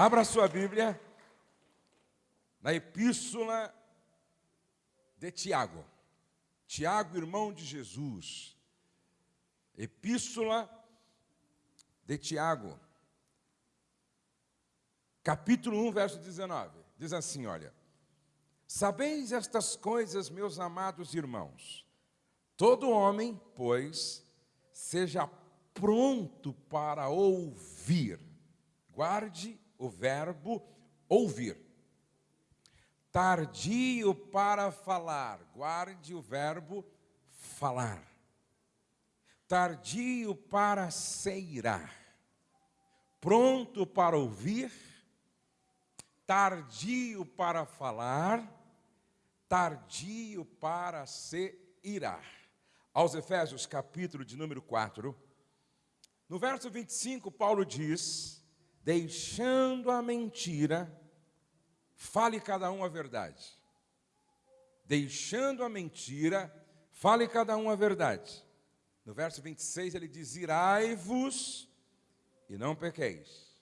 Abra sua Bíblia na Epístola de Tiago. Tiago, irmão de Jesus. Epístola de Tiago. Capítulo 1, verso 19. Diz assim, olha: Sabeis estas coisas, meus amados irmãos. Todo homem, pois, seja pronto para ouvir. Guarde o verbo ouvir. Tardio para falar. Guarde o verbo falar. Tardio para seirar. Pronto para ouvir. Tardio para falar. Tardio para se irar. Aos Efésios, capítulo de número 4. No verso 25, Paulo diz: Deixando a mentira, fale cada um a verdade. Deixando a mentira, fale cada um a verdade. No verso 26 ele diz: Irai-vos e não pequeis.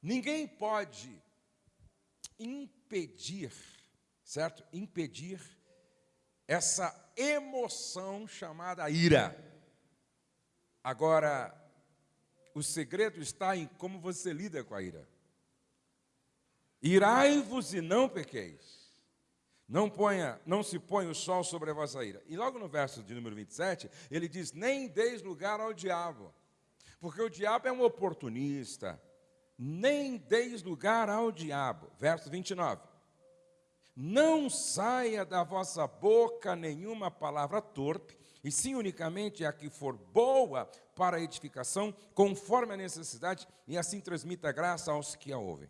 Ninguém pode impedir, certo? Impedir essa emoção chamada ira. Agora, o segredo está em como você lida com a ira. Irai-vos e não pequeis. Não, ponha, não se põe o sol sobre a vossa ira. E logo no verso de número 27, ele diz: Nem deis lugar ao diabo, porque o diabo é um oportunista. Nem deis lugar ao diabo. Verso 29. Não saia da vossa boca nenhuma palavra torpe, e sim unicamente a que for boa para a edificação, conforme a necessidade, e assim transmita graça aos que a ouvem.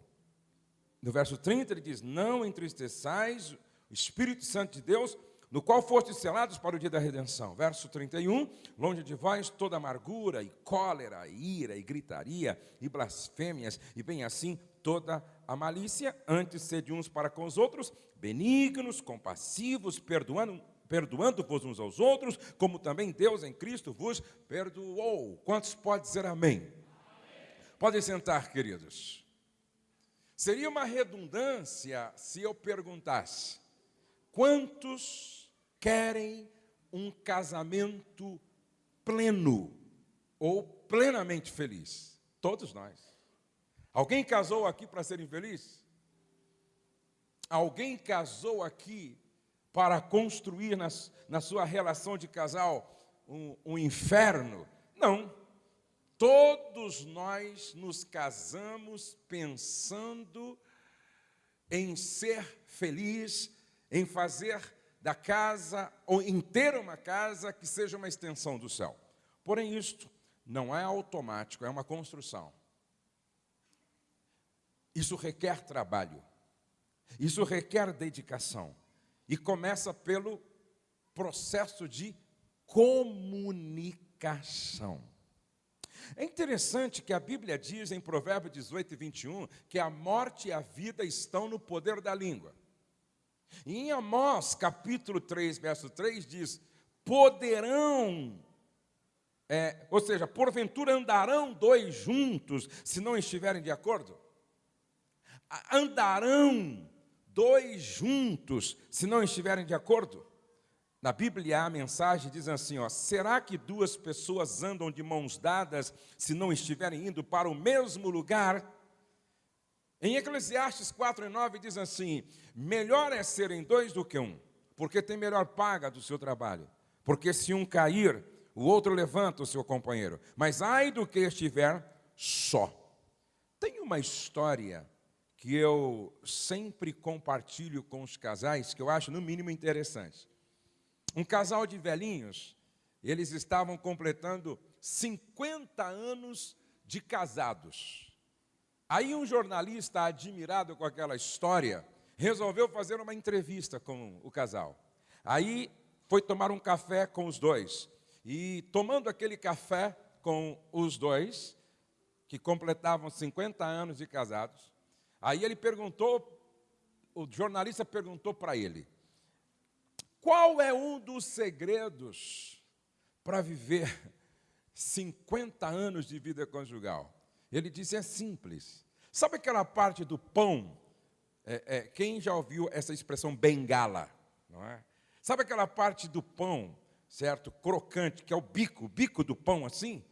No verso 30 ele diz: Não entristeçais o Espírito Santo de Deus, no qual fostes selados para o dia da redenção. Verso 31, longe de vós toda amargura, e cólera, e ira, e gritaria, e blasfêmias, e bem assim toda a malícia, antes sede uns para com os outros, benignos, compassivos, perdoando perdoando-vos uns aos outros, como também Deus em Cristo vos perdoou. Quantos pode dizer amém? amém? Podem sentar, queridos. Seria uma redundância se eu perguntasse: quantos querem um casamento pleno ou plenamente feliz? Todos nós. Alguém casou aqui para ser infeliz? Alguém casou aqui para construir nas, na sua relação de casal um, um inferno. Não. Todos nós nos casamos pensando em ser feliz, em fazer da casa, ou em ter uma casa que seja uma extensão do céu. Porém, isto não é automático, é uma construção. Isso requer trabalho, isso requer dedicação. E começa pelo processo de comunicação. É interessante que a Bíblia diz em Provérbios 18 e 21 que a morte e a vida estão no poder da língua. E em Amós, capítulo 3, verso 3, diz: poderão, é, ou seja, porventura andarão dois juntos se não estiverem de acordo? Andarão dois juntos, se não estiverem de acordo? Na Bíblia a mensagem diz assim, ó, será que duas pessoas andam de mãos dadas se não estiverem indo para o mesmo lugar? Em Eclesiastes 4 e 9 diz assim, melhor é serem dois do que um, porque tem melhor paga do seu trabalho. Porque se um cair, o outro levanta o seu companheiro. Mas ai do que estiver só. Tem uma história que eu sempre compartilho com os casais, que eu acho no mínimo interessante. Um casal de velhinhos, eles estavam completando 50 anos de casados. Aí um jornalista, admirado com aquela história, resolveu fazer uma entrevista com o casal. Aí foi tomar um café com os dois. E tomando aquele café com os dois, que completavam 50 anos de casados, Aí ele perguntou, o jornalista perguntou para ele: qual é um dos segredos para viver 50 anos de vida conjugal? Ele disse: é simples. Sabe aquela parte do pão? É, é, quem já ouviu essa expressão bengala? Não é? Sabe aquela parte do pão, certo? Crocante, que é o bico, o bico do pão assim?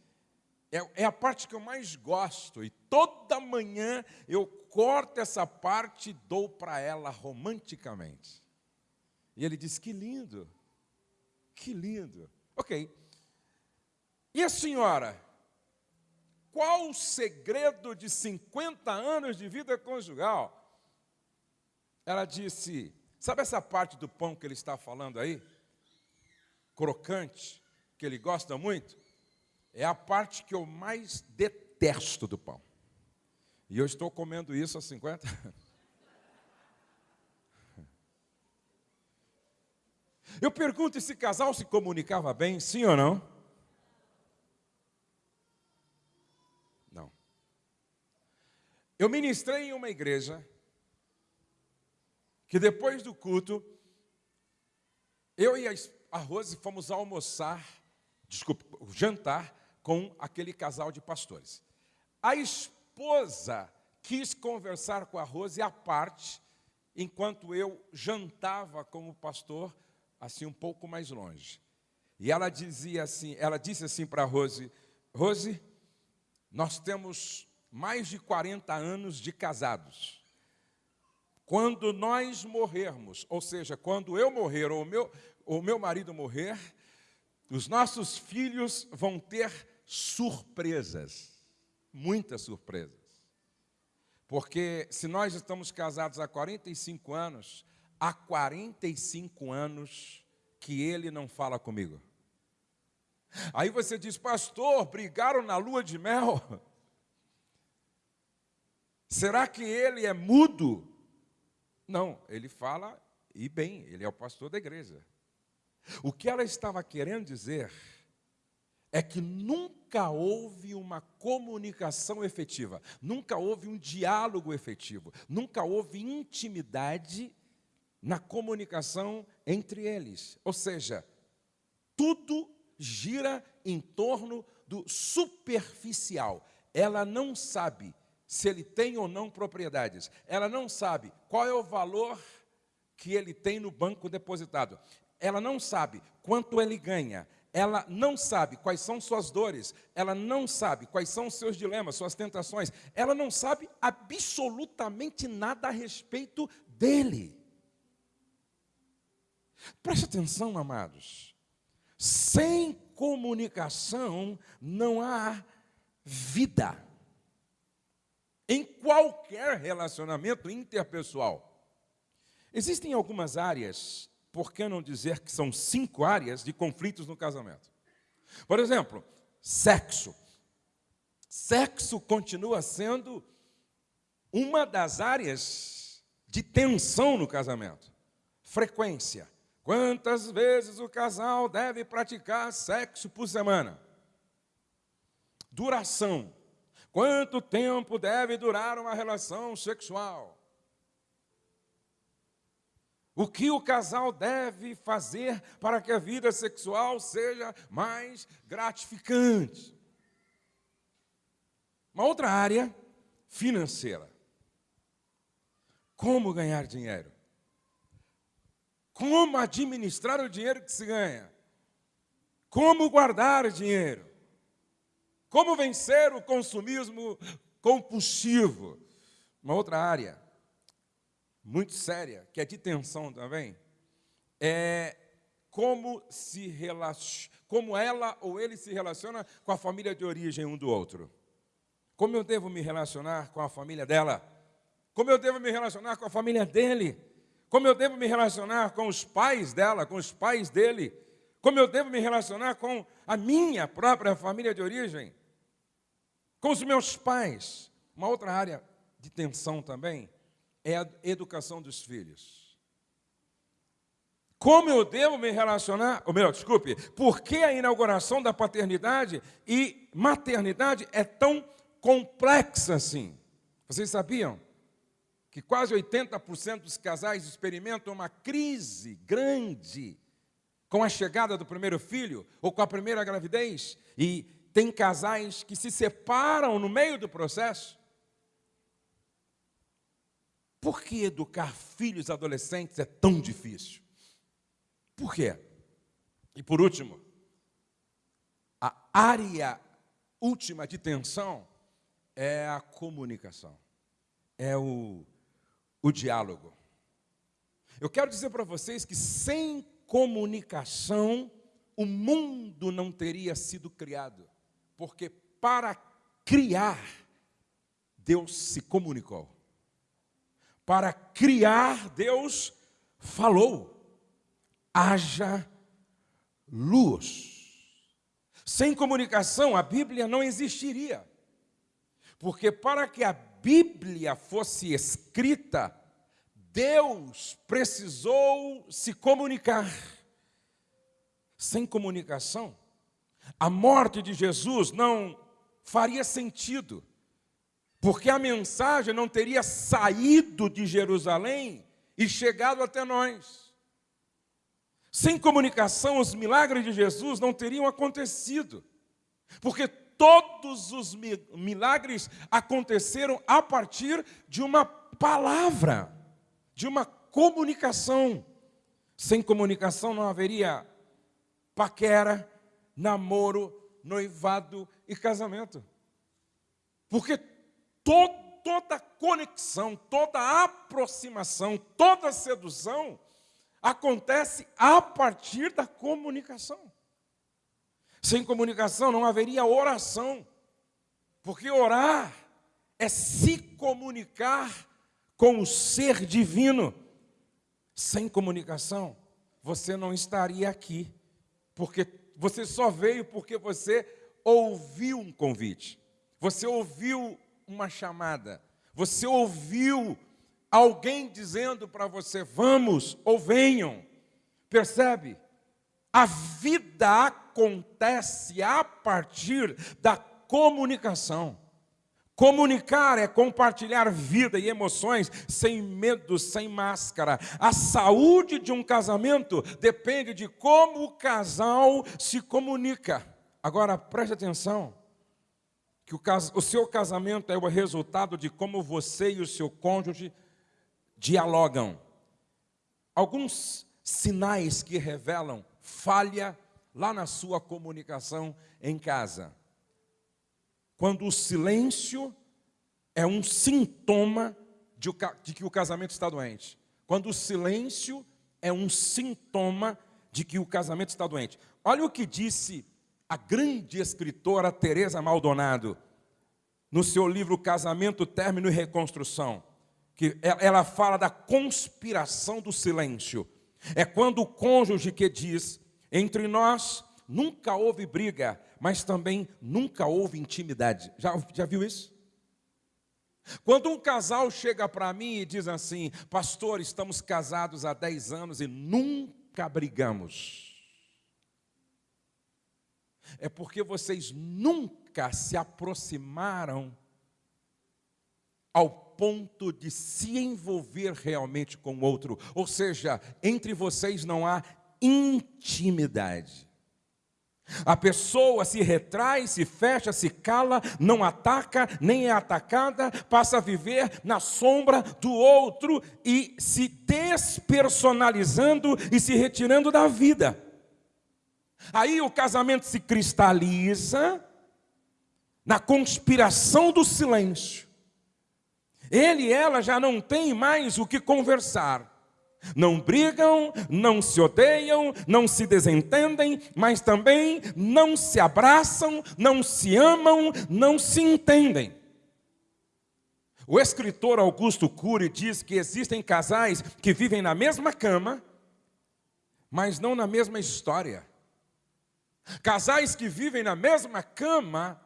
É, é a parte que eu mais gosto. E toda manhã eu corto essa parte e dou para ela romanticamente. E ele disse: Que lindo, que lindo. Ok. E a senhora? Qual o segredo de 50 anos de vida conjugal? Ela disse: Sabe essa parte do pão que ele está falando aí? Crocante, que ele gosta muito? É a parte que eu mais detesto do pão. E eu estou comendo isso há 50 anos. Eu pergunto: esse casal se comunicava bem, sim ou não? Eu ministrei em uma igreja que depois do culto, eu e a Rose fomos almoçar, desculpa, jantar com aquele casal de pastores. A esposa quis conversar com a Rose à parte, enquanto eu jantava com o pastor, assim um pouco mais longe. E ela dizia assim, ela disse assim para a Rose, Rose, nós temos mais de 40 anos de casados. Quando nós morrermos, ou seja, quando eu morrer ou o meu, ou meu marido morrer, os nossos filhos vão ter surpresas, muitas surpresas. Porque se nós estamos casados há 45 anos, há 45 anos que ele não fala comigo. Aí você diz, pastor, brigaram na lua de mel. Será que ele é mudo? Não, ele fala e bem, ele é o pastor da igreja. O que ela estava querendo dizer é que nunca houve uma comunicação efetiva, nunca houve um diálogo efetivo, nunca houve intimidade na comunicação entre eles. Ou seja, tudo gira em torno do superficial. Ela não sabe se ele tem ou não propriedades. Ela não sabe qual é o valor que ele tem no banco depositado. Ela não sabe quanto ele ganha. Ela não sabe quais são suas dores. Ela não sabe quais são os seus dilemas, suas tentações. Ela não sabe absolutamente nada a respeito dele. Preste atenção, amados. Sem comunicação não há vida em qualquer relacionamento interpessoal. Existem algumas áreas, por que não dizer que são cinco áreas de conflitos no casamento? Por exemplo, sexo. Sexo continua sendo uma das áreas de tensão no casamento. Frequência. Quantas vezes o casal deve praticar sexo por semana? Duração. Quanto tempo deve durar uma relação sexual? O que o casal deve fazer para que a vida sexual seja mais gratificante? Uma outra área, financeira. Como ganhar dinheiro? Como administrar o dinheiro que se ganha? Como guardar dinheiro? Como vencer o consumismo compulsivo? Uma outra área muito séria, que é de tensão também, é como se relaciona, como ela ou ele se relaciona com a família de origem um do outro. Como eu devo me relacionar com a família dela? Como eu devo me relacionar com a família dele? Como eu devo me relacionar com os pais dela, com os pais dele? Como eu devo me relacionar com a minha própria família de origem? Com os meus pais. Uma outra área de tensão também é a educação dos filhos. Como eu devo me relacionar, ou melhor, desculpe, por que a inauguração da paternidade e maternidade é tão complexa assim? Vocês sabiam que quase 80% dos casais experimentam uma crise grande com a chegada do primeiro filho ou com a primeira gravidez? E tem casais que se separam no meio do processo? Por que educar filhos adolescentes é tão difícil? Por quê? E por último, a área última de tensão é a comunicação, é o, o diálogo. Eu quero dizer para vocês que sem comunicação, o mundo não teria sido criado, porque para criar, Deus se comunicou. Para criar, Deus falou: haja luz. Sem comunicação, a Bíblia não existiria. Porque para que a Bíblia fosse escrita, Deus precisou se comunicar. Sem comunicação, a morte de Jesus não faria sentido, porque a mensagem não teria saído de Jerusalém e chegado até nós. Sem comunicação, os milagres de Jesus não teriam acontecido, porque todos os milagres aconteceram a partir de uma palavra, de uma comunicação. Sem comunicação não haveria paquera, namoro, noivado e casamento. Porque to toda conexão, toda aproximação, toda sedução acontece a partir da comunicação. Sem comunicação não haveria oração, porque orar é se comunicar com o ser divino. Sem comunicação, você não estaria aqui, porque você só veio porque você ouviu um convite, você ouviu uma chamada, você ouviu alguém dizendo para você, vamos ou venham. Percebe? A vida acontece a partir da comunicação. Comunicar é compartilhar vida e emoções sem medo, sem máscara. A saúde de um casamento depende de como o casal se comunica. Agora preste atenção que o, o seu casamento é o resultado de como você e o seu cônjuge dialogam. Alguns sinais que revelam falha lá na sua comunicação em casa. Quando o silêncio é um sintoma de, de que o casamento está doente. Quando o silêncio é um sintoma de que o casamento está doente. Olha o que disse a grande escritora Teresa Maldonado no seu livro Casamento, Término e Reconstrução que ela fala da conspiração do silêncio. É quando o cônjuge que diz: entre nós nunca houve briga, mas também nunca houve intimidade. Já, já viu isso? Quando um casal chega para mim e diz assim: Pastor, estamos casados há 10 anos e nunca brigamos. É porque vocês nunca se aproximaram ao ponto de se envolver realmente com o outro. Ou seja, entre vocês não há intimidade. A pessoa se retrai, se fecha, se cala, não ataca, nem é atacada, passa a viver na sombra do outro e se despersonalizando e se retirando da vida. Aí o casamento se cristaliza na conspiração do silêncio. Ele e ela já não têm mais o que conversar. Não brigam, não se odeiam, não se desentendem, mas também não se abraçam, não se amam, não se entendem. O escritor Augusto Cury diz que existem casais que vivem na mesma cama, mas não na mesma história. Casais que vivem na mesma cama,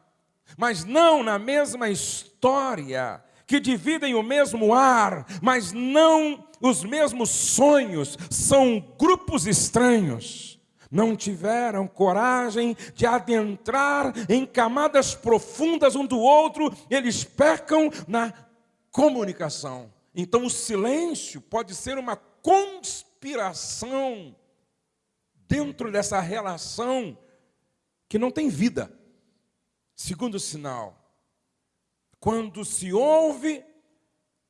mas não na mesma história que dividem o mesmo ar, mas não os mesmos sonhos, são grupos estranhos. Não tiveram coragem de adentrar em camadas profundas um do outro, eles pecam na comunicação. Então, o silêncio pode ser uma conspiração dentro dessa relação que não tem vida. Segundo sinal, quando se ouve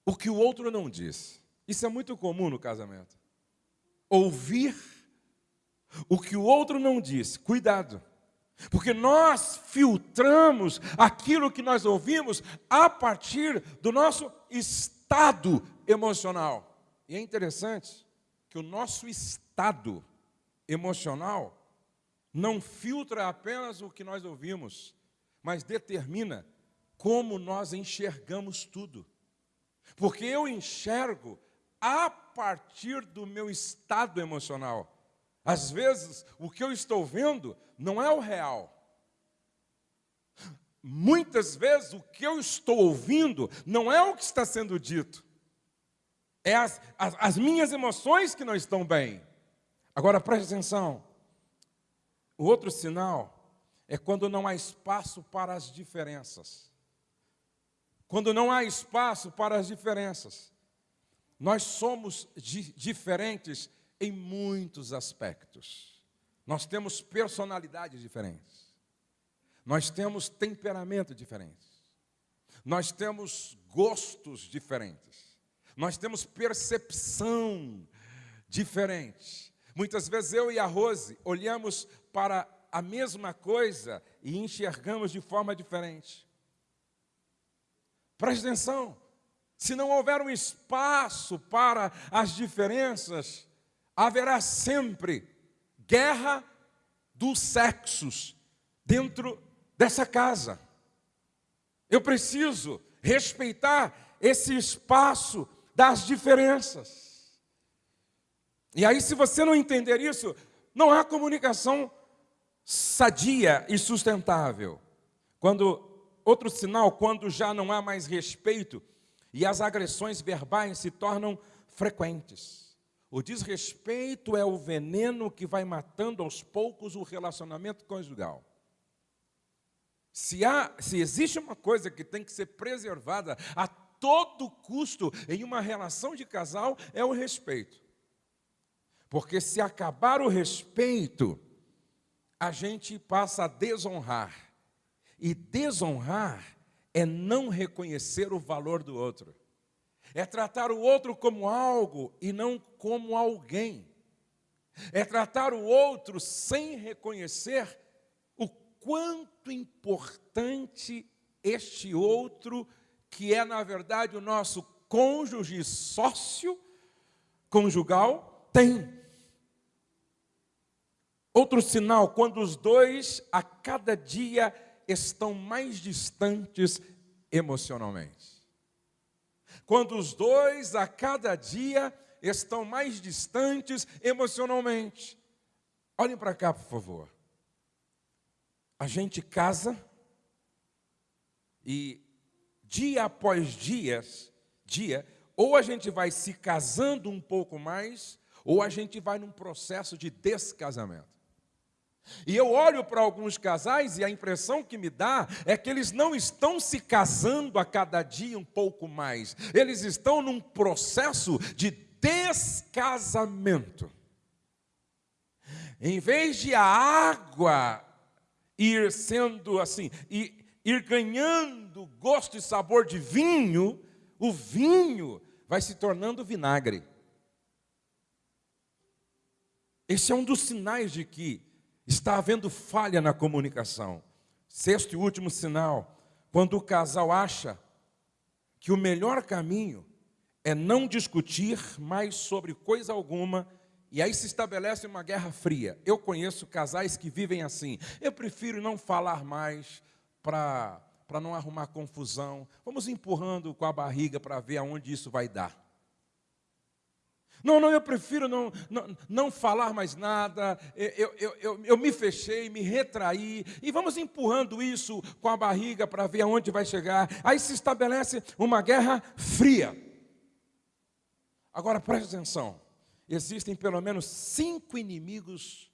o que o outro não diz. Isso é muito comum no casamento. Ouvir o que o outro não diz. Cuidado. Porque nós filtramos aquilo que nós ouvimos a partir do nosso estado emocional. E é interessante que o nosso estado emocional não filtra apenas o que nós ouvimos, mas determina como nós enxergamos tudo. Porque eu enxergo a partir do meu estado emocional. Às vezes, o que eu estou vendo não é o real. Muitas vezes, o que eu estou ouvindo não é o que está sendo dito. É as, as, as minhas emoções que não estão bem. Agora, preste atenção. O outro sinal é quando não há espaço para as diferenças quando não há espaço para as diferenças. Nós somos di diferentes em muitos aspectos. Nós temos personalidades diferentes. Nós temos temperamento diferente. Nós temos gostos diferentes. Nós temos percepção diferente. Muitas vezes eu e a Rose olhamos para a mesma coisa e enxergamos de forma diferente. Preste atenção. Se não houver um espaço para as diferenças, haverá sempre guerra dos sexos dentro dessa casa. Eu preciso respeitar esse espaço das diferenças. E aí, se você não entender isso, não há comunicação sadia e sustentável. Quando Outro sinal, quando já não há mais respeito e as agressões verbais se tornam frequentes. O desrespeito é o veneno que vai matando aos poucos o relacionamento conjugal. Se, há, se existe uma coisa que tem que ser preservada a todo custo em uma relação de casal, é o respeito. Porque se acabar o respeito, a gente passa a desonrar. E desonrar é não reconhecer o valor do outro. É tratar o outro como algo e não como alguém. É tratar o outro sem reconhecer o quanto importante este outro, que é na verdade o nosso cônjuge sócio conjugal, tem. Outro sinal, quando os dois a cada dia estão mais distantes emocionalmente. Quando os dois a cada dia estão mais distantes emocionalmente. Olhem para cá, por favor. A gente casa e dia após dias, dia, ou a gente vai se casando um pouco mais, ou a gente vai num processo de descasamento. E eu olho para alguns casais e a impressão que me dá é que eles não estão se casando a cada dia um pouco mais, eles estão num processo de descasamento. Em vez de a água ir sendo assim, ir, ganhando gosto e sabor de vinho, o vinho vai se tornando vinagre. Esse é um dos sinais de que Está havendo falha na comunicação. Sexto e último sinal, quando o casal acha que o melhor caminho é não discutir mais sobre coisa alguma e aí se estabelece uma guerra fria. Eu conheço casais que vivem assim. Eu prefiro não falar mais para não arrumar confusão. Vamos empurrando com a barriga para ver aonde isso vai dar. Não, não, eu prefiro não, não, não falar mais nada, eu, eu, eu, eu me fechei, me retraí, e vamos empurrando isso com a barriga para ver aonde vai chegar. Aí se estabelece uma guerra fria. Agora preste atenção: existem pelo menos cinco inimigos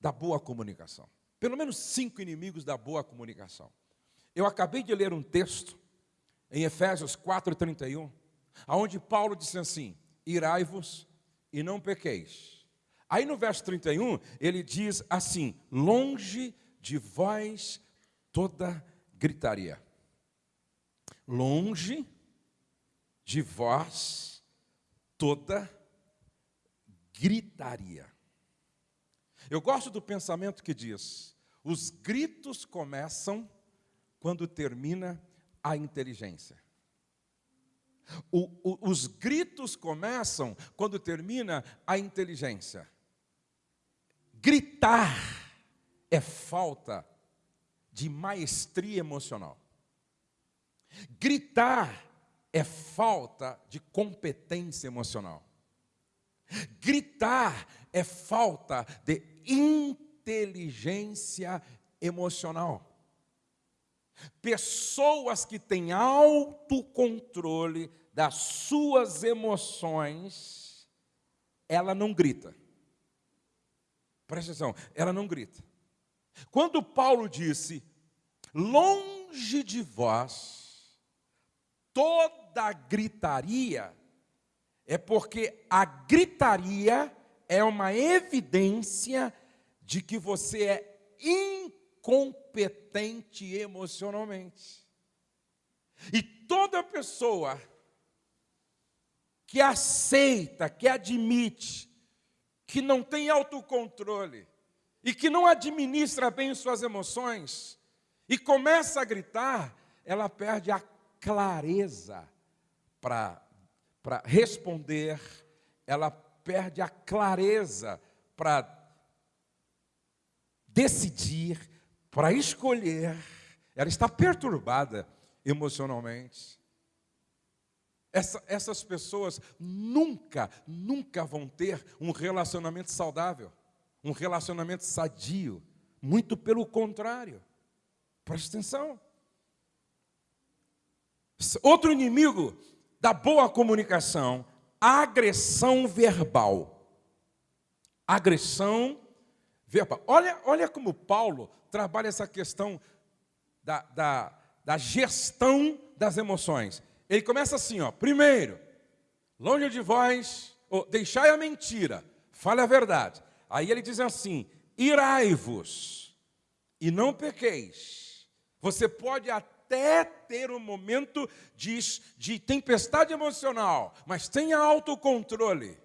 da boa comunicação. Pelo menos cinco inimigos da boa comunicação. Eu acabei de ler um texto em Efésios 4,31, onde Paulo disse assim: irai-vos e não pequeis. Aí no verso 31, ele diz assim: longe de vós toda gritaria. Longe de vós toda gritaria. Eu gosto do pensamento que diz: os gritos começam quando termina a inteligência. O, o, os gritos começam quando termina a inteligência. Gritar é falta de maestria emocional. Gritar é falta de competência emocional. Gritar é falta de inteligência emocional. Pessoas que têm autocontrole das suas emoções, ela não grita. Presta atenção, ela não grita. Quando Paulo disse, longe de vós, toda gritaria, é porque a gritaria é uma evidência de que você é incompetente emocionalmente. E toda pessoa que aceita, que admite, que não tem autocontrole e que não administra bem suas emoções e começa a gritar, ela perde a clareza para responder, ela perde a clareza para decidir, para escolher, ela está perturbada emocionalmente. Essa, essas pessoas nunca, nunca vão ter um relacionamento saudável, um relacionamento sadio. Muito pelo contrário. Preste atenção. Outro inimigo da boa comunicação, agressão verbal. Agressão verbal. Olha, olha como Paulo trabalha essa questão da, da, da gestão das emoções. Ele começa assim, ó. Primeiro, longe de vós, oh, deixai a mentira, fale a verdade. Aí ele diz assim: irai-vos e não pequeis. Você pode até ter um momento de, de tempestade emocional, mas tenha autocontrole.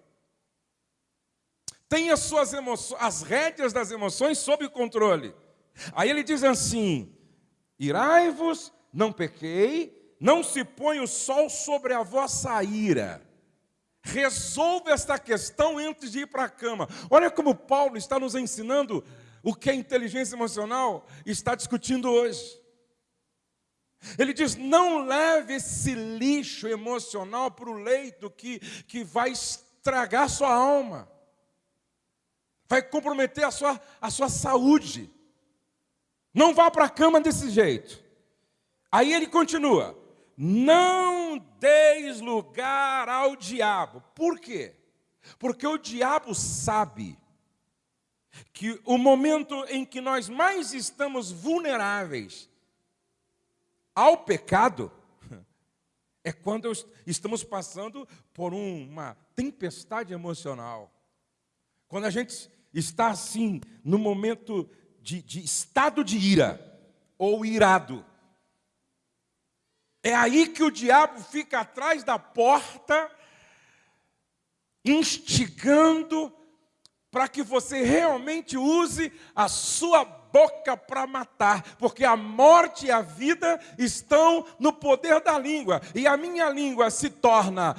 Tenha suas emoções, as rédeas das emoções sob controle. Aí ele diz assim: irai-vos, não pequei, não se põe o sol sobre a vossa ira. Resolva esta questão antes de ir para a cama. Olha como Paulo está nos ensinando o que a inteligência emocional está discutindo hoje. Ele diz: não leve esse lixo emocional para o leito que, que vai estragar sua alma, vai comprometer a sua, a sua saúde. Não vá para a cama desse jeito. Aí ele continua: não deis lugar ao diabo. Por quê? Porque o diabo sabe que o momento em que nós mais estamos vulneráveis ao pecado é quando estamos passando por uma tempestade emocional. Quando a gente está assim, no momento de, de estado de ira ou irado. É aí que o diabo fica atrás da porta, instigando para que você realmente use a sua boca para matar, porque a morte e a vida estão no poder da língua, e a minha língua se torna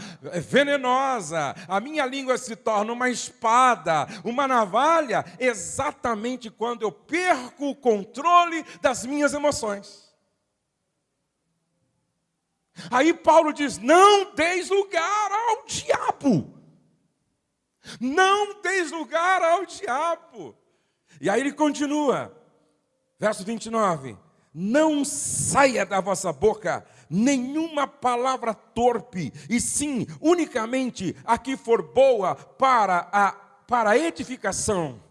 venenosa, a minha língua se torna uma espada, uma navalha, exatamente quando eu perco o controle das minhas emoções. Aí Paulo diz: não deis lugar ao diabo. Não deis lugar ao diabo. E aí ele continua, verso 29. Não saia da vossa boca nenhuma palavra torpe, e sim, unicamente a que for boa para a, para a edificação,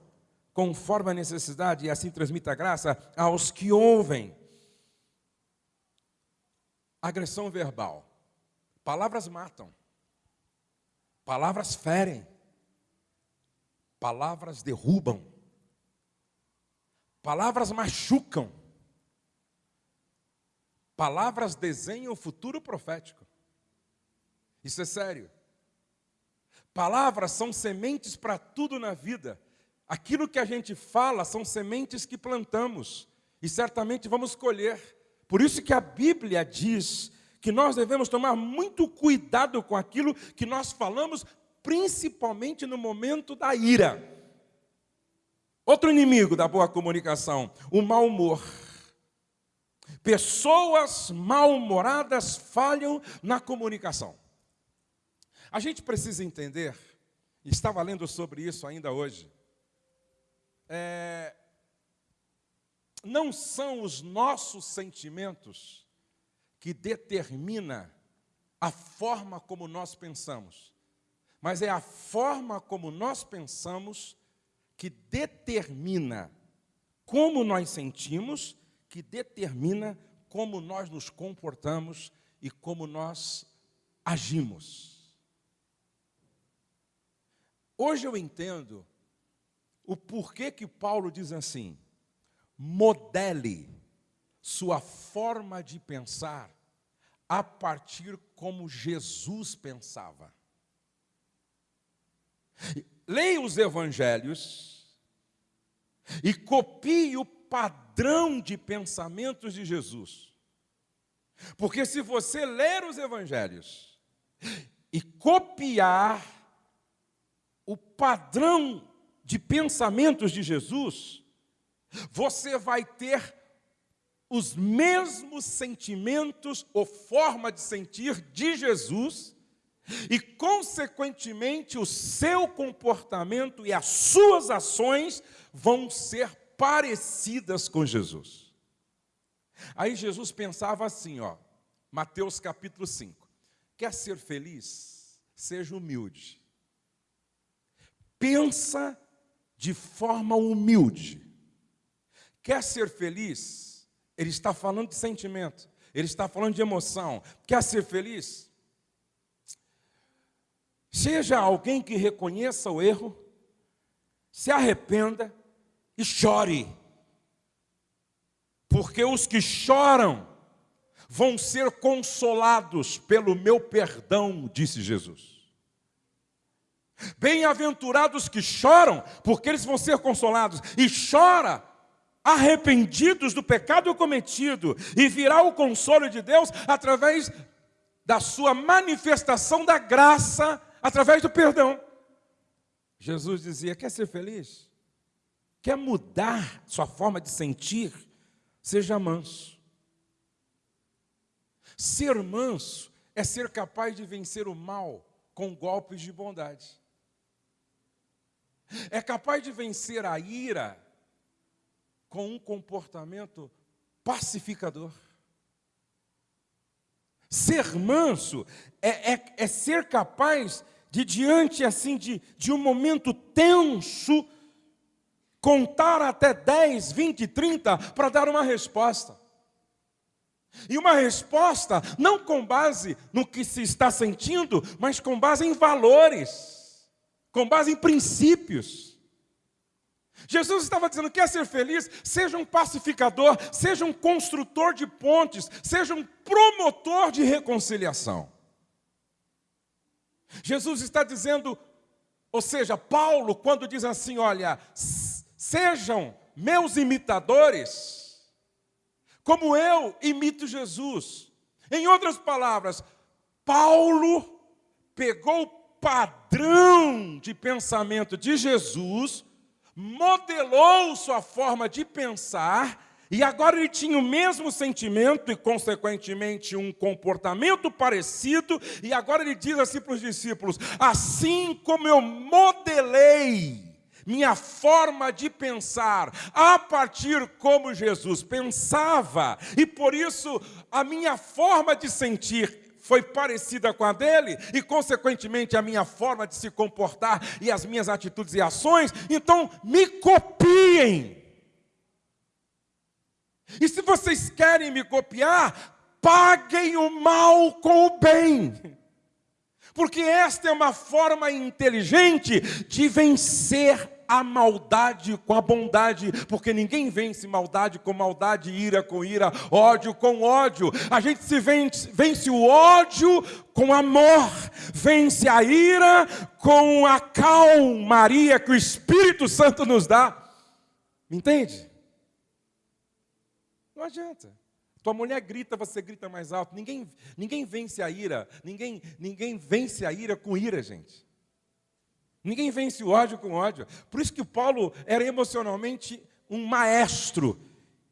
conforme a necessidade, e assim transmita graça aos que ouvem agressão verbal. Palavras matam. Palavras ferem. Palavras derrubam. Palavras machucam. Palavras desenham o futuro profético. Isso é sério. Palavras são sementes para tudo na vida. Aquilo que a gente fala são sementes que plantamos e certamente vamos colher. Por isso que a Bíblia diz que nós devemos tomar muito cuidado com aquilo que nós falamos, principalmente no momento da ira. Outro inimigo da boa comunicação, o mau humor. Pessoas mal-humoradas falham na comunicação. A gente precisa entender, estava lendo sobre isso ainda hoje, é, não são os nossos sentimentos que determina a forma como nós pensamos, mas é a forma como nós pensamos que determina como nós sentimos, que determina como nós nos comportamos e como nós agimos. Hoje eu entendo o porquê que Paulo diz assim: modele sua forma de pensar a partir como Jesus pensava. Leia os evangelhos e copie o padrão de pensamentos de Jesus. Porque se você ler os evangelhos e copiar o padrão de pensamentos de Jesus, você vai ter os mesmos sentimentos ou forma de sentir de Jesus, e, consequentemente, o seu comportamento e as suas ações vão ser parecidas com Jesus. Aí Jesus pensava assim, ó, Mateus capítulo 5: quer ser feliz? Seja humilde pensa de forma humilde. Quer ser feliz? Ele está falando de sentimento, ele está falando de emoção. Quer ser feliz? Seja alguém que reconheça o erro, se arrependa e chore. Porque os que choram vão ser consolados pelo meu perdão, disse Jesus. Bem-aventurados que choram, porque eles vão ser consolados. E chora arrependidos do pecado cometido, e virá o consolo de Deus através da sua manifestação da graça, através do perdão. Jesus dizia: Quer ser feliz? Quer mudar sua forma de sentir? Seja manso. Ser manso é ser capaz de vencer o mal com golpes de bondade é capaz de vencer a ira com um comportamento pacificador. Ser manso é, é, é ser capaz de, diante assim de, de um momento tenso, contar até 10, 20, 30 para dar uma resposta. E uma resposta não com base no que se está sentindo, mas com base em valores com base em princípios. Jesus estava dizendo: quer ser feliz? Seja um pacificador, seja um construtor de pontes, seja um promotor de reconciliação. Jesus está dizendo, ou seja, Paulo, quando diz assim: olha, sejam meus imitadores, como eu imito Jesus. Em outras palavras, Paulo pegou padrão de pensamento de Jesus, modelou sua forma de pensar, e agora ele tinha o mesmo sentimento e, consequentemente, um comportamento parecido, e agora ele diz assim para os discípulos: assim como eu modelei minha forma de pensar a partir como Jesus pensava, e por isso a minha forma de sentir foi parecida com a dele, e consequentemente a minha forma de se comportar e as minhas atitudes e ações, então me copiem. E se vocês querem me copiar, paguem o mal com o bem. Porque esta é uma forma inteligente de vencer a maldade com a bondade, porque ninguém vence maldade com maldade, ira com ira, ódio com ódio. A gente se vence, vence o ódio com amor, vence a ira com a calmaria que o Espírito Santo nos dá. Me entende? Não adianta. Tua mulher grita, você grita mais alto. Ninguém, ninguém vence a ira. Ninguém, ninguém vence a ira com ira, gente. Ninguém vence o ódio com ódio. Por isso que o Paulo era emocionalmente um maestro.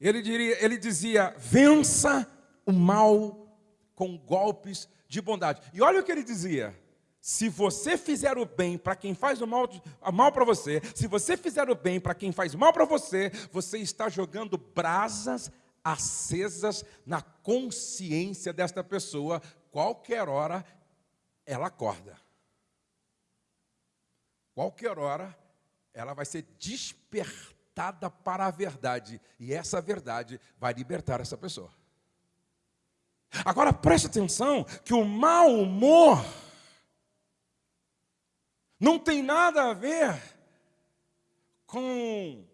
Ele, diria, ele dizia: vença o mal com golpes de bondade. E olha o que ele dizia: se você fizer o bem para quem faz o mal, mal para você, se você fizer o bem para quem faz mal para você, você está jogando brasas acesas na consciência desta pessoa, qualquer hora ela acorda qualquer hora, ela vai ser despertada para a verdade, e essa verdade vai libertar essa pessoa. Agora preste atenção que o mau humor não tem nada a ver com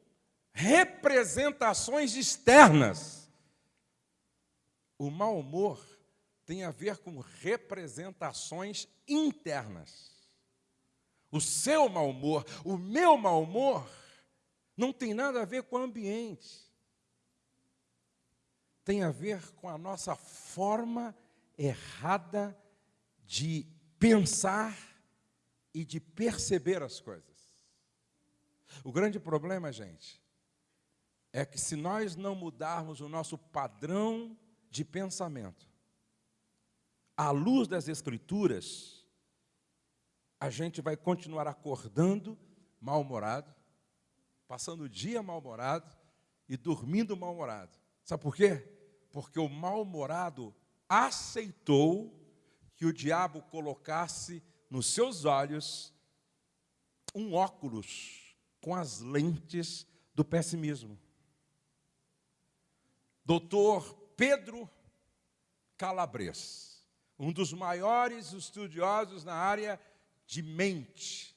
representações externas. O mau humor tem a ver com representações internas o seu mau humor, o meu mau humor, não tem nada a ver com o ambiente. Tem a ver com a nossa forma errada de pensar e de perceber as coisas. O grande problema, gente, é que se nós não mudarmos o nosso padrão de pensamento, à luz das Escrituras, a gente vai continuar acordando mal-humorado, passando o dia mal-humorado e dormindo mal-humorado. Sabe por quê? Porque o mal-humorado aceitou que o diabo colocasse nos seus olhos um óculos com as lentes do pessimismo. Doutor Pedro Calabres, um dos maiores estudiosos na área de mente.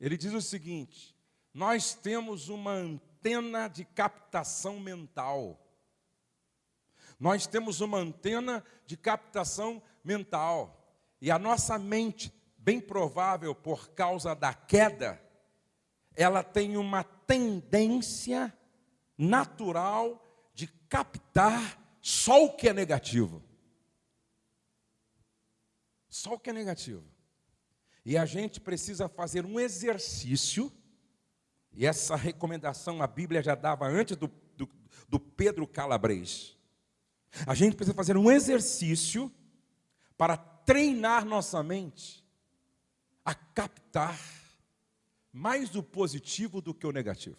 Ele diz o seguinte: nós temos uma antena de captação mental. Nós temos uma antena de captação mental. E a nossa mente, bem provável por causa da queda, ela tem uma tendência natural de captar só o que é negativo. Só o que é negativo. E a gente precisa fazer um exercício, e essa recomendação a Bíblia já dava antes do, do, do Pedro Calabres. A gente precisa fazer um exercício para treinar nossa mente a captar mais o positivo do que o negativo.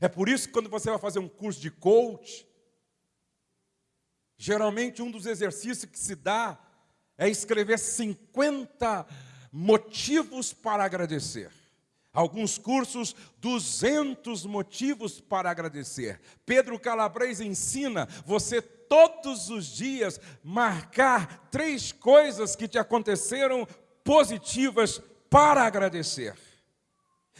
É por isso que quando você vai fazer um curso de coach, geralmente um dos exercícios que se dá é escrever 50 motivos para agradecer. Alguns cursos, 200 motivos para agradecer. Pedro Calabres ensina você todos os dias marcar três coisas que te aconteceram positivas para agradecer.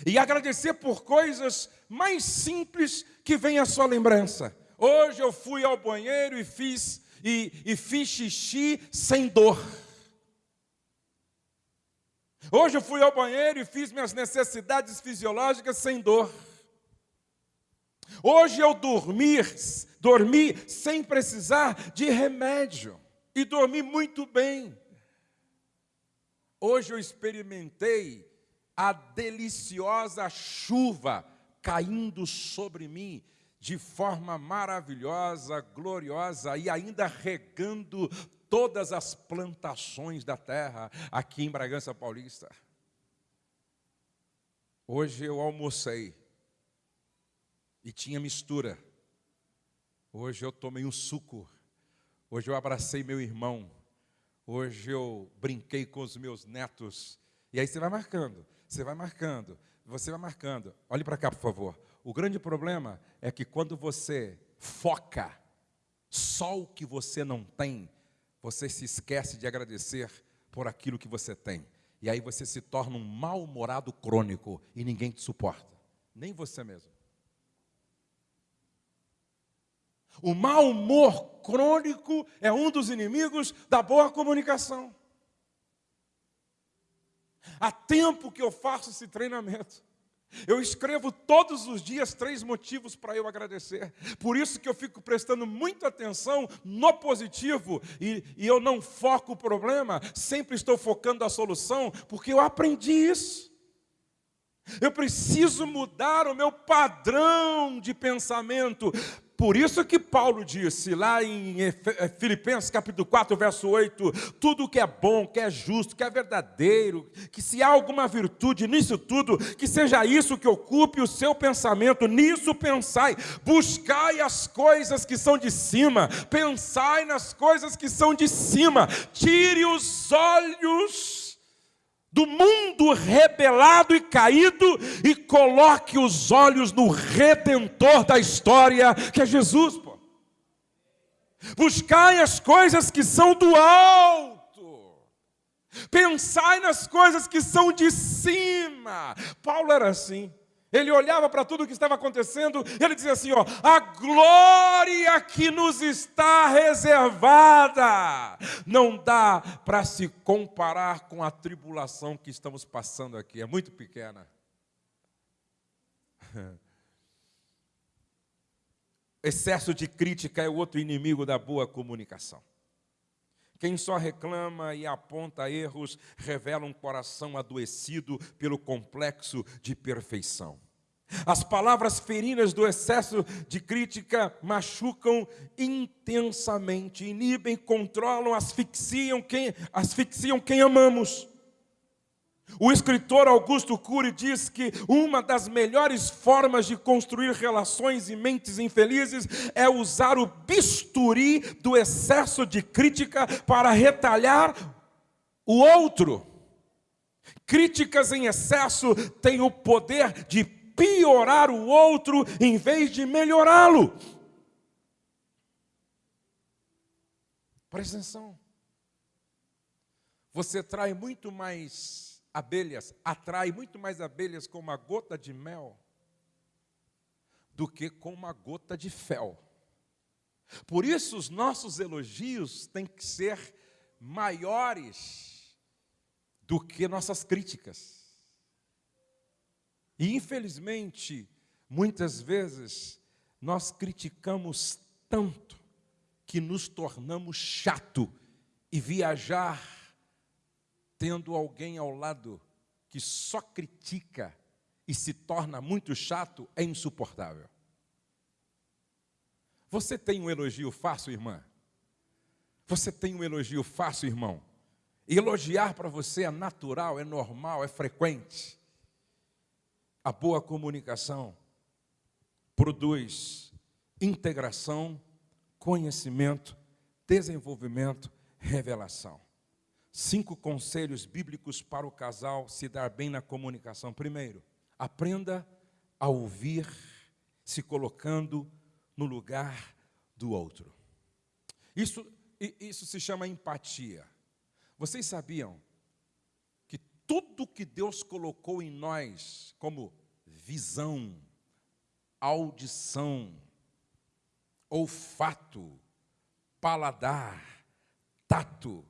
E agradecer por coisas mais simples que vem à sua lembrança. Hoje eu fui ao banheiro e fiz e, e fiz xixi sem dor. Hoje eu fui ao banheiro e fiz minhas necessidades fisiológicas sem dor. Hoje eu dormi, dormi sem precisar de remédio e dormi muito bem. Hoje eu experimentei a deliciosa chuva caindo sobre mim de forma maravilhosa, gloriosa e ainda regando todas as plantações da terra aqui em Bragança Paulista. Hoje eu almocei e tinha mistura. Hoje eu tomei um suco. Hoje eu abracei meu irmão. Hoje eu brinquei com os meus netos. E aí você vai marcando, você vai marcando, você vai marcando. Olhe para cá, por favor. O grande problema é que quando você foca só o que você não tem, você se esquece de agradecer por aquilo que você tem. E aí você se torna um mal-humorado crônico e ninguém te suporta, nem você mesmo. O mau humor crônico é um dos inimigos da boa comunicação. Há tempo que eu faço esse treinamento. Eu escrevo todos os dias três motivos para eu agradecer. Por isso que eu fico prestando muita atenção no positivo e, e, eu não foco o problema, sempre estou focando a solução, porque eu aprendi isso. Eu preciso mudar o meu padrão de pensamento. Por isso que Paulo disse lá em eh, Filipenses capítulo 4, verso 8, tudo que é bom, que é justo, que é verdadeiro, que se há alguma virtude nisso tudo, que seja isso que ocupe o seu pensamento, nisso pensai, buscai as coisas que são de cima, pensai nas coisas que são de cima, tire os olhos do mundo rebelado e caído e coloque os olhos no redentor da história, que é Jesus, pô. Buscai as coisas que são do alto. Pensai nas coisas que são de cima. Paulo era assim. Ele olhava para tudo o que estava acontecendo, ele dizia assim: ó, a glória que nos está reservada não dá para se comparar com a tribulação que estamos passando aqui, é muito pequena. Excesso de crítica é outro inimigo da boa comunicação. Quem só reclama e aponta erros revela um coração adoecido pelo complexo de perfeição. As palavras ferinas do excesso de crítica machucam intensamente, inibem, controlam, asfixiam quem, asfixiam quem amamos. O escritor Augusto Cury diz que uma das melhores formas de construir relações e mentes infelizes é usar o bisturi do excesso de crítica para retalhar o outro. Críticas em excesso têm o poder de piorar o outro em vez de melhorá-lo. Presta atenção. Você trai muito mais abelhas, atrai muito mais abelhas com uma gota de mel do que com uma gota de fel. Por isso, os nossos elogios têm que ser maiores do que nossas críticas. E, infelizmente, muitas vezes, nós criticamos tanto que nos tornamos chato e viajar tendo alguém ao lado que só critica e se torna muito chato, é insuportável. Você tem um elogio fácil, irmã? Você tem um elogio fácil, irmão? elogiar para você é natural, é normal, é frequente. A boa comunicação produz integração, conhecimento, desenvolvimento, revelação. Cinco conselhos bíblicos para o casal se dar bem na comunicação. Primeiro, aprenda a ouvir se colocando no lugar do outro. Isso, isso se chama empatia. Vocês sabiam que tudo que Deus colocou em nós, como visão, audição, olfato, paladar, tato,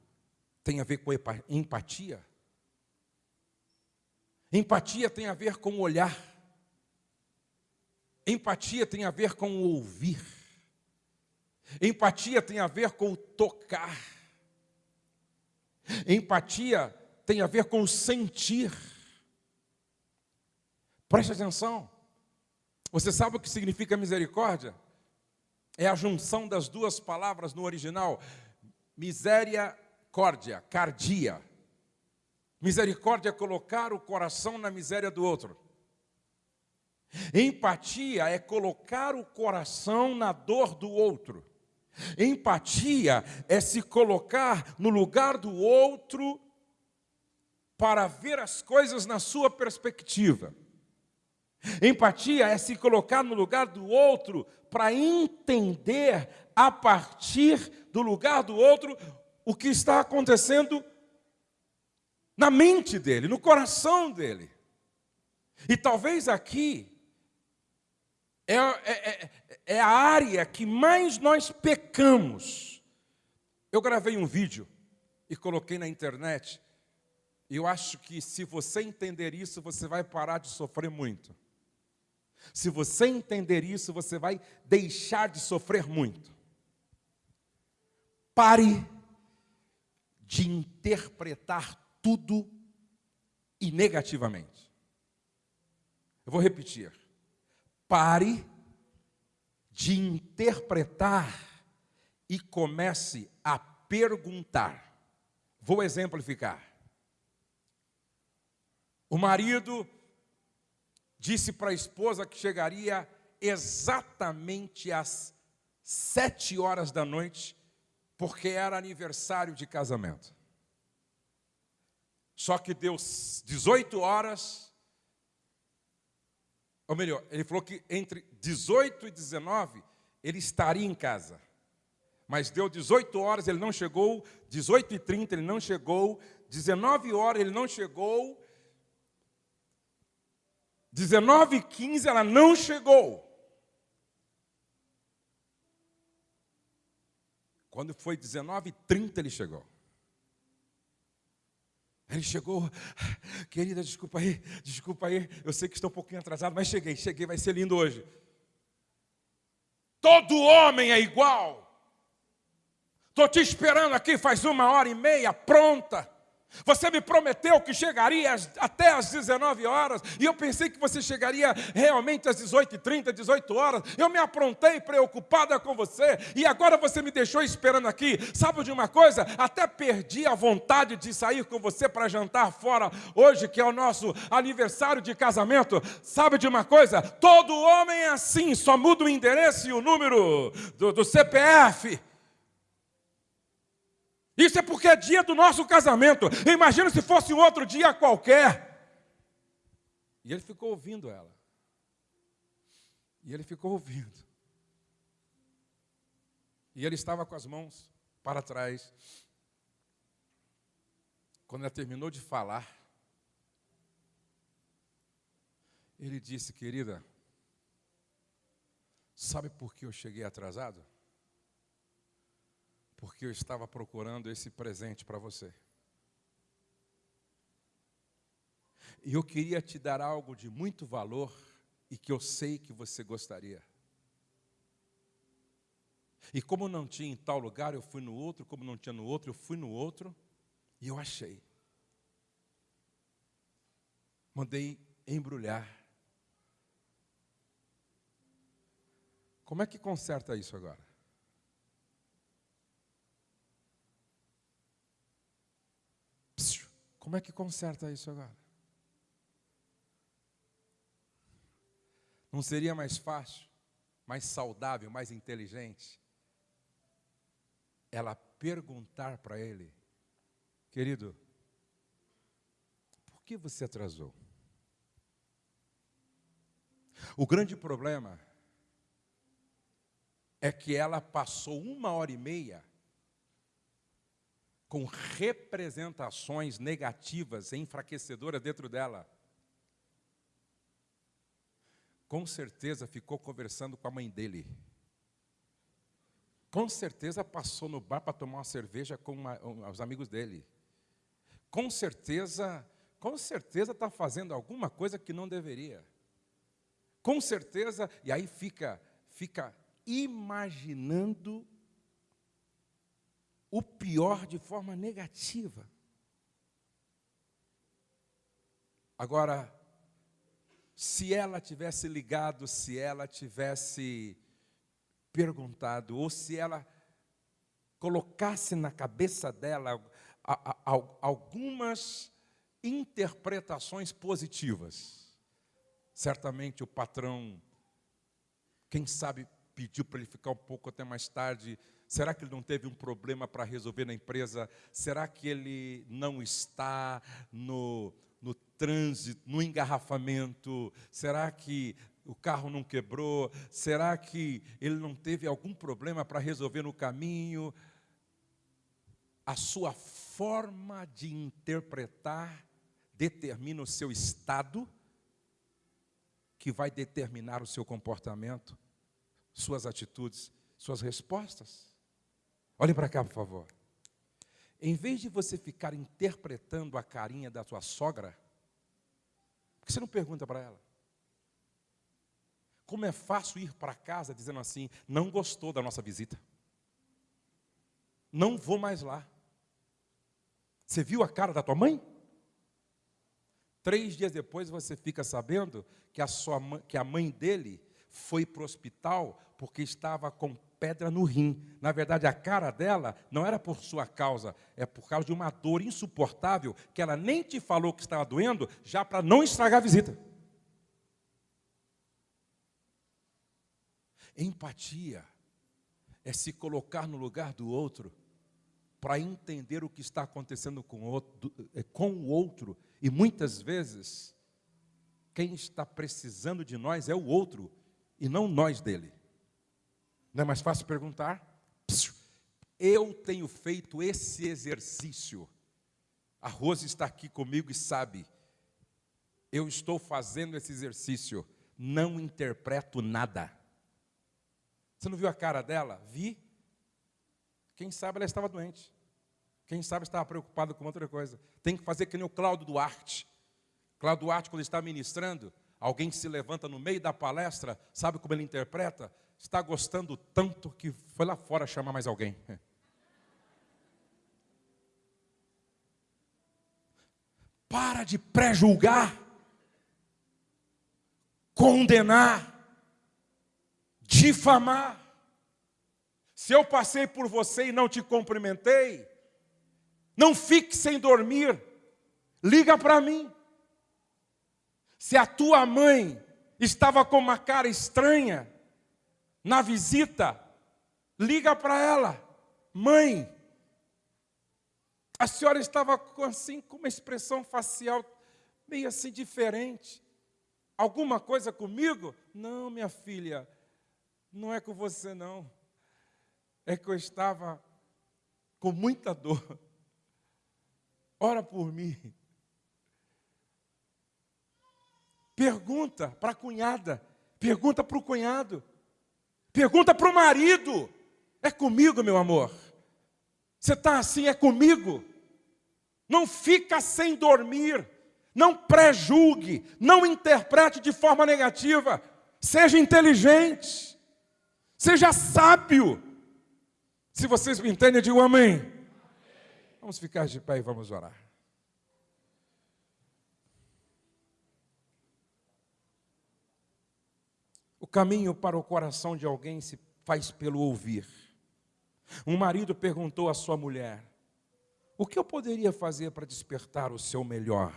tem a ver com empatia. Empatia tem a ver com olhar. Empatia tem a ver com ouvir. Empatia tem a ver com tocar. Empatia tem a ver com sentir. Preste atenção. Você sabe o que significa misericórdia? É a junção das duas palavras no original. Miséria Misericórdia, cardia. Misericórdia é colocar o coração na miséria do outro. Empatia é colocar o coração na dor do outro. Empatia é se colocar no lugar do outro para ver as coisas na sua perspectiva. Empatia é se colocar no lugar do outro para entender a partir do lugar do outro o que está acontecendo na mente dele, no coração dele. E talvez aqui é, é, é, é, a área que mais nós pecamos. Eu gravei um vídeo e coloquei na internet. E eu acho que se você entender isso, você vai parar de sofrer muito. Se você entender isso, você vai deixar de sofrer muito. Pare de interpretar tudo e negativamente. Eu vou repetir. Pare de interpretar e comece a perguntar. Vou exemplificar. O marido disse para a esposa que chegaria exatamente às sete horas da noite, porque era aniversário de casamento. Só que deu 18 horas, ou melhor, ele falou que entre 18 e 19 ele estaria em casa. Mas deu 18 horas, ele não chegou, 18 e 30 ele não chegou, 19 horas ele não chegou, 19 e 15 ela não chegou. Quando foi 19 e 30 ele chegou. Ele chegou, querida, desculpa aí, desculpa aí, eu sei que estou um pouquinho atrasado, mas cheguei, cheguei, vai ser lindo hoje. Todo homem é igual. Estou te esperando aqui faz uma hora e meia, pronta. Você me prometeu que chegaria até às 19 horas, e eu pensei que você chegaria realmente às 18h30, 18 horas. Eu me aprontei preocupada com você, e agora você me deixou esperando aqui. Sabe de uma coisa? Até perdi a vontade de sair com você para jantar fora hoje, que é o nosso aniversário de casamento. Sabe de uma coisa? Todo homem é assim, só muda o endereço e o número do, do CPF. Isso é porque é dia do nosso casamento. Imagina se fosse um outro dia qualquer. E ele ficou ouvindo ela. E ele ficou ouvindo. E ele estava com as mãos para trás. Quando ela terminou de falar, ele disse: Querida, sabe por que eu cheguei atrasado? Porque eu estava procurando esse presente para você. E eu queria te dar algo de muito valor e que eu sei que você gostaria. E como não tinha em tal lugar, eu fui no outro, como não tinha no outro, eu fui no outro e eu achei. Mandei embrulhar. Como é que conserta isso agora? Como é que conserta isso agora? Não seria mais fácil, mais saudável, mais inteligente ela perguntar para ele, querido, por que você atrasou? O grande problema é que ela passou uma hora e meia com representações negativas, enfraquecedoras dentro dela. Com certeza ficou conversando com a mãe dele. Com certeza passou no bar para tomar uma cerveja com uma, os amigos dele. Com certeza, com certeza está fazendo alguma coisa que não deveria. Com certeza, e aí fica, fica imaginando o pior de forma negativa. Agora, se ela tivesse ligado, se ela tivesse perguntado, ou se ela colocasse na cabeça dela algumas interpretações positivas, certamente o patrão, quem sabe, pediu para ele ficar um pouco até mais tarde Será que ele não teve um problema para resolver na empresa? Será que ele não está no, no trânsito, no engarrafamento? Será que o carro não quebrou? Será que ele não teve algum problema para resolver no caminho? A sua forma de interpretar determina o seu estado, que vai determinar o seu comportamento, suas atitudes, suas respostas. Olhe para cá, por favor. Em vez de você ficar interpretando a carinha da sua sogra, por que você não pergunta para ela? Como é fácil ir para casa dizendo assim: não gostou da nossa visita, não vou mais lá. Você viu a cara da tua mãe? Três dias depois você fica sabendo que a, sua, que a mãe dele foi para o hospital porque estava com pedra no rim. Na verdade, a cara dela não era por sua causa, é por causa de uma dor insuportável que ela nem te falou que estava doendo, já para não estragar a visita. Empatia é se colocar no lugar do outro para entender o que está acontecendo com o, outro, é, com o outro. E muitas vezes, quem está precisando de nós é o outro e não nós dele. Não é mais fácil perguntar? Eu tenho feito esse exercício. A Rose está aqui comigo e sabe. Eu estou fazendo esse exercício. Não interpreto nada. Você não viu a cara dela? Vi. Quem sabe ela estava doente. Quem sabe estava preocupada com outra coisa. Tem que fazer que nem o Cláudio Duarte. Cláudio Duarte, quando está ministrando, alguém se levanta no meio da palestra, sabe como ele interpreta? Está gostando tanto que foi lá fora chamar mais alguém. Para de pré-julgar, condenar, difamar. Se eu passei por você e não te cumprimentei, não fique sem dormir, liga para mim. Se a tua mãe estava com uma cara estranha, na visita, liga para ela, mãe. A senhora estava assim com uma expressão facial meio assim diferente. Alguma coisa comigo? Não, minha filha, não é com você não. É que eu estava com muita dor. Ora por mim. Pergunta para a cunhada, pergunta para o cunhado. Pergunta para o marido: é comigo, meu amor? Você está assim, é comigo? Não fica sem dormir, não prejulgue, não interprete de forma negativa, seja inteligente, seja sábio. Se vocês me entendem, digo amém. Vamos ficar de pé e vamos orar. O caminho para o coração de alguém se faz pelo ouvir. Um marido perguntou à sua mulher: O que eu poderia fazer para despertar o seu melhor?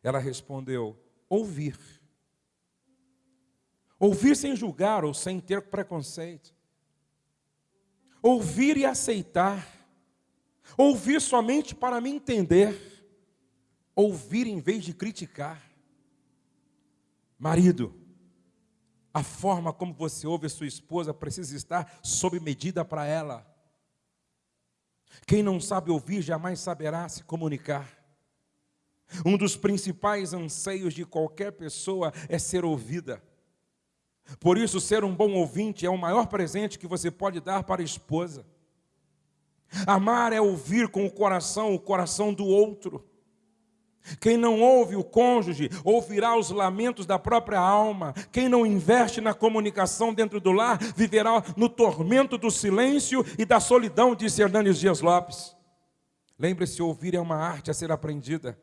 Ela respondeu: Ouvir. Ouvir sem julgar ou sem ter preconceito. Ouvir e aceitar. Ouvir somente para me entender. Ouvir em vez de criticar. Marido, a forma como você ouve a sua esposa precisa estar sob medida para ela. Quem não sabe ouvir jamais saberá se comunicar. Um dos principais anseios de qualquer pessoa é ser ouvida. Por isso, ser um bom ouvinte é o maior presente que você pode dar para a esposa. Amar é ouvir com o coração o coração do outro. Quem não ouve o cônjuge, ouvirá os lamentos da própria alma. Quem não investe na comunicação dentro do lar, viverá no tormento do silêncio e da solidão, disse Hernandes Dias Lopes. Lembre-se: ouvir é uma arte a ser aprendida.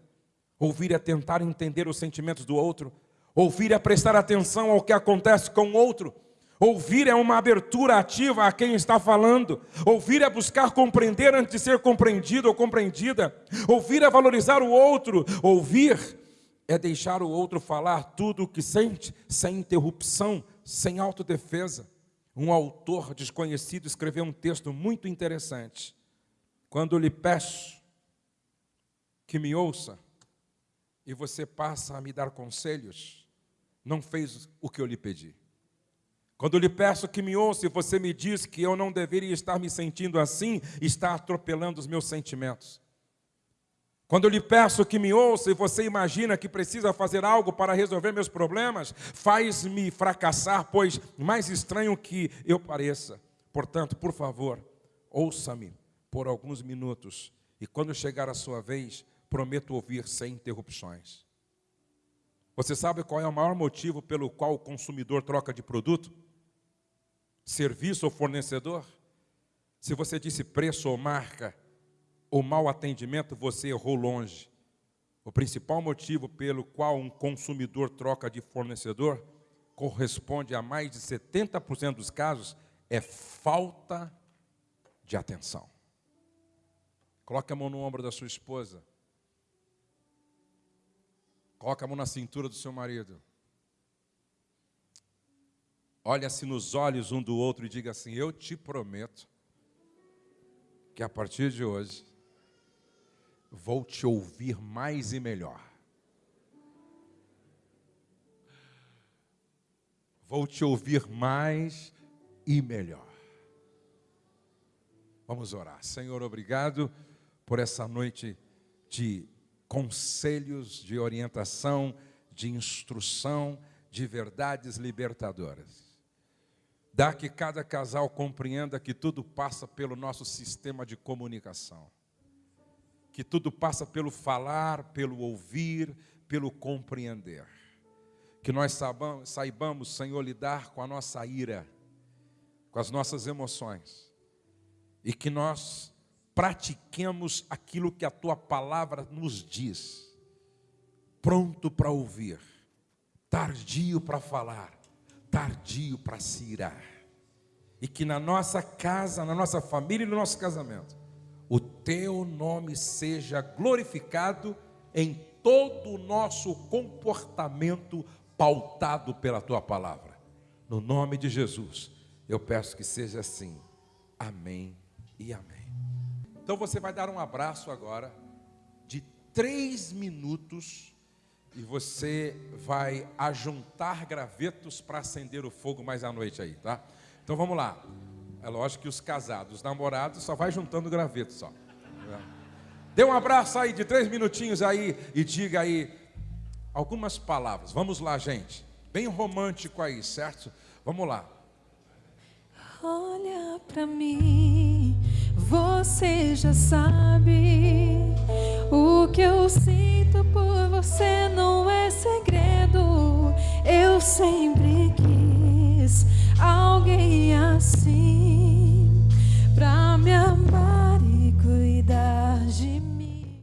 Ouvir é tentar entender os sentimentos do outro. Ouvir é prestar atenção ao que acontece com o outro. Ouvir é uma abertura ativa a quem está falando. Ouvir é buscar compreender antes de ser compreendido ou compreendida. Ouvir é valorizar o outro. Ouvir é deixar o outro falar tudo o que sente, sem interrupção, sem autodefesa. Um autor desconhecido escreveu um texto muito interessante. Quando lhe peço que me ouça e você passa a me dar conselhos, não fez o que eu lhe pedi. Quando lhe peço que me ouça e você me diz que eu não deveria estar me sentindo assim, está atropelando os meus sentimentos. Quando eu lhe peço que me ouça e você imagina que precisa fazer algo para resolver meus problemas, faz-me fracassar, pois mais estranho que eu pareça. Portanto, por favor, ouça-me por alguns minutos e quando chegar a sua vez, prometo ouvir sem interrupções. Você sabe qual é o maior motivo pelo qual o consumidor troca de produto? Serviço ou fornecedor? Se você disse preço ou marca, ou mau atendimento, você errou longe. O principal motivo pelo qual um consumidor troca de fornecedor corresponde a mais de 70% dos casos é falta de atenção. Coloque a mão no ombro da sua esposa. Coloque a mão na cintura do seu marido. Olha-se nos olhos um do outro e diga assim: Eu te prometo que a partir de hoje vou te ouvir mais e melhor. Vou te ouvir mais e melhor. Vamos orar. Senhor, obrigado por essa noite de conselhos, de orientação, de instrução, de verdades libertadoras. Dá que cada casal compreenda que tudo passa pelo nosso sistema de comunicação. Que tudo passa pelo falar, pelo ouvir, pelo compreender. Que nós saibamos, saibamos, Senhor, lidar com a nossa ira, com as nossas emoções, e que nós pratiquemos aquilo que a tua palavra nos diz, pronto para ouvir, tardio para falar, tardio para se irar, e que na nossa casa, na nossa família e no nosso casamento, o teu nome seja glorificado em todo o nosso comportamento pautado pela tua palavra. No nome de Jesus, eu peço que seja assim. Amém e amém. Então você vai dar um abraço agora de três minutos e você vai ajuntar gravetos para acender o fogo mais à noite aí, tá? Então vamos lá. É lógico que os casados, os namorados, só vai juntando graveto só. Dê um abraço aí de três minutinhos aí e diga aí algumas palavras. Vamos lá, gente. Bem romântico aí, certo? Vamos lá. Olha para mim, você já sabe o que eu sinto por você não é segredo. Eu sempre quis alguém assim pra me amar.